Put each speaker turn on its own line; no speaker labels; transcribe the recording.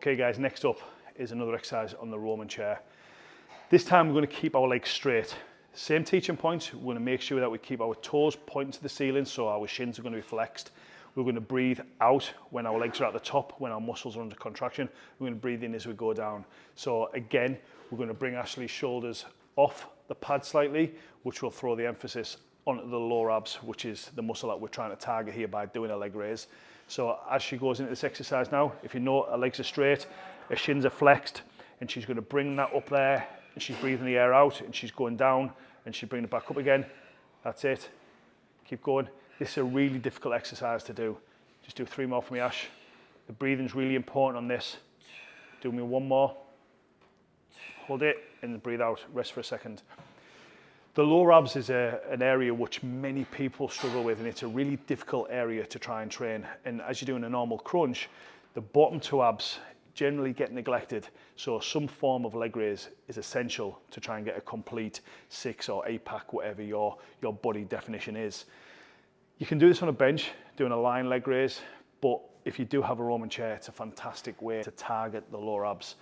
Okay guys, next up is another exercise on the Roman chair. This time we're going to keep our legs straight. Same teaching points, we're to make sure that we keep our toes pointing to the ceiling so our shins are going to be flexed. We're going to breathe out when our legs are at the top, when our muscles are under contraction. We're going to breathe in as we go down. So again, we're going to bring Ashley's shoulders off the pad slightly, which will throw the emphasis onto the lower abs, which is the muscle that we're trying to target here by doing a leg raise. So as she goes into this exercise now, if you know her legs are straight, her shins are flexed, and she's to bring that up there, and she's breathing the air out, and she's going down, and she's bringing it back up again. That's it. Keep going. This is a really difficult exercise to do. Just do three more for me, Ash. The breathing's really important on this. Do me one more. Hold it and breathe out. Rest for a second. The lower abs is a, an area which many people struggle with and it's a really difficult area to try and train. And as you're doing a normal crunch, the bottom two abs generally get neglected. So some form of leg raise is essential to try and get a complete six or eight pack, whatever your, your body definition is. You can do this on a bench, doing a lying leg raise, but if you do have a Roman chair, it's a fantastic way to target the lower abs.